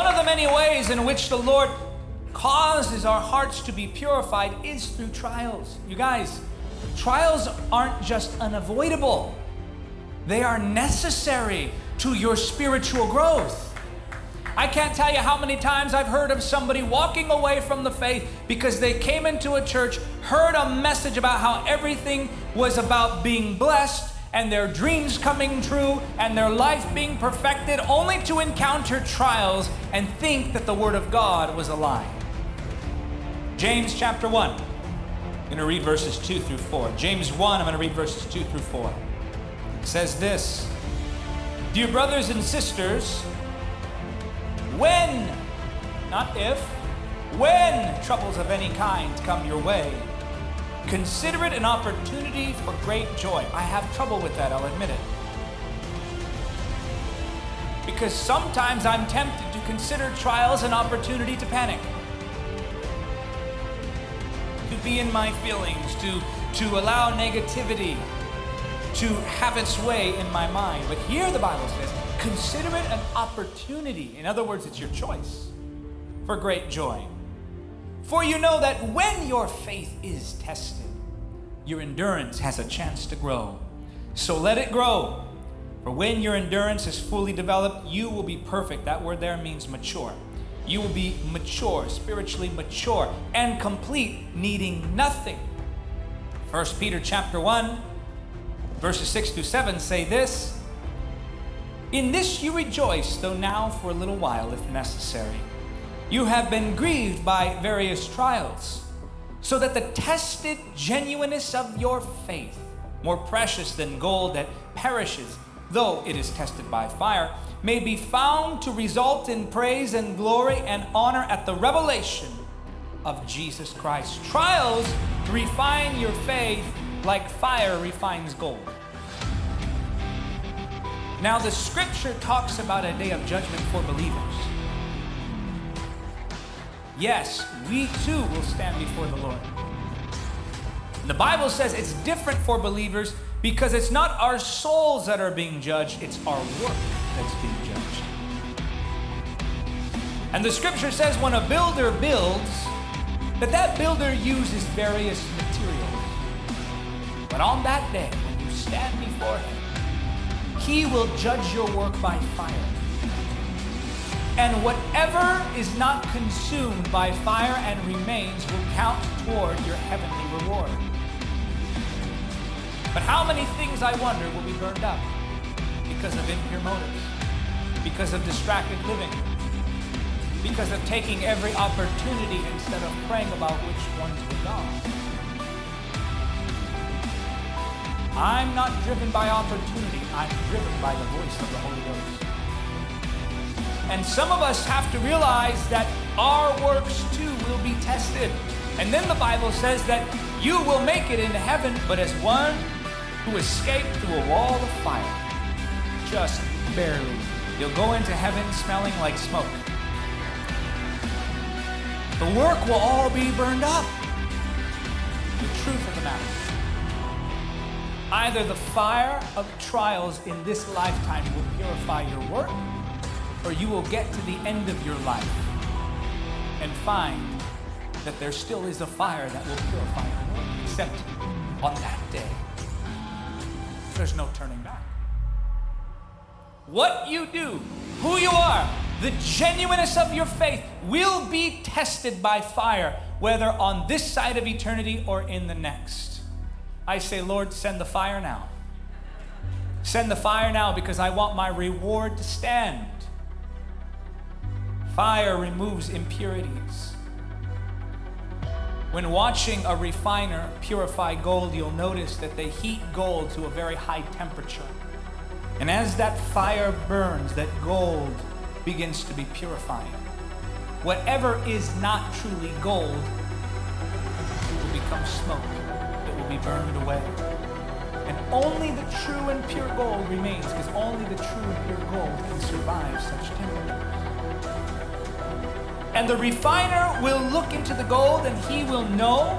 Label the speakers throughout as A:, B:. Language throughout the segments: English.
A: One of the many ways in which the Lord causes our hearts to be purified is through trials. You guys, trials aren't just unavoidable, they are necessary to your spiritual growth. I can't tell you how many times I've heard of somebody walking away from the faith because they came into a church, heard a message about how everything was about being blessed and their dreams coming true and their life being perfected, only to encounter trials and think that the Word of God was a lie. James chapter 1. I'm going to read verses 2 through 4. James 1, I'm going to read verses 2 through 4. It says this Dear brothers and sisters, when, not if, when troubles of any kind come your way, consider it an opportunity for great joy. I have trouble with that, I'll admit it. Because sometimes I'm tempted to consider trials an opportunity to panic, to be in my feelings, to, to allow negativity to have its way in my mind. But here the Bible says, consider it an opportunity. In other words, it's your choice for great joy. For you know that when your faith is tested, your endurance has a chance to grow. So let it grow. For when your endurance is fully developed, you will be perfect. That word there means mature. You will be mature, spiritually mature, and complete, needing nothing. 1 Peter chapter 1, verses 6 to 7 say this In this you rejoice, though now for a little while, if necessary. You have been grieved by various trials, so that the tested genuineness of your faith, more precious than gold that perishes, though it is tested by fire, may be found to result in praise and glory and honor at the revelation of Jesus Christ. Trials refine your faith like fire refines gold. Now, the scripture talks about a day of judgment for believers. Yes, we too will stand before the Lord. The Bible says it's different for believers because it's not our souls that are being judged, it's our work that's being judged. And the scripture says when a builder builds, that that builder uses various materials. But on that day, when you stand before him, he will judge your work by fire. And whatever is not consumed by fire and remains will count toward your heavenly reward. But how many things, I wonder, will be burned up because of impure motives, because of distracted living, because of taking every opportunity instead of praying about which ones were God? I'm not driven by opportunity, I'm driven by the voice of the Holy Ghost. And some of us have to realize that our works too will be tested. And then the Bible says that you will make it into heaven, but as one who escaped through a wall of fire. Just barely. You'll go into heaven smelling like smoke. The work will all be burned up. The truth of the matter. Either the fire of trials in this lifetime will purify your work, or you will get to the end of your life and find that there still is a fire that will purify work, except on that day, there's no turning back. What you do, who you are, the genuineness of your faith will be tested by fire, whether on this side of eternity or in the next. I say, Lord, send the fire now. Send the fire now because I want my reward to stand. Fire removes impurities. When watching a refiner purify gold, you'll notice that they heat gold to a very high temperature. And as that fire burns, that gold begins to be purified. Whatever is not truly gold will become smoke. It will be burned away. And only the true and pure gold remains because only the true and pure gold can survive such temperature. And the refiner will look into the gold and he will know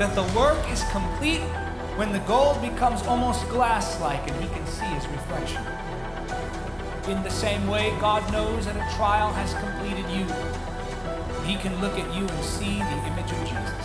A: that the work is complete when the gold becomes almost glass-like and he can see his reflection. In the same way, God knows that a trial has completed you. He can look at you and see the image of Jesus.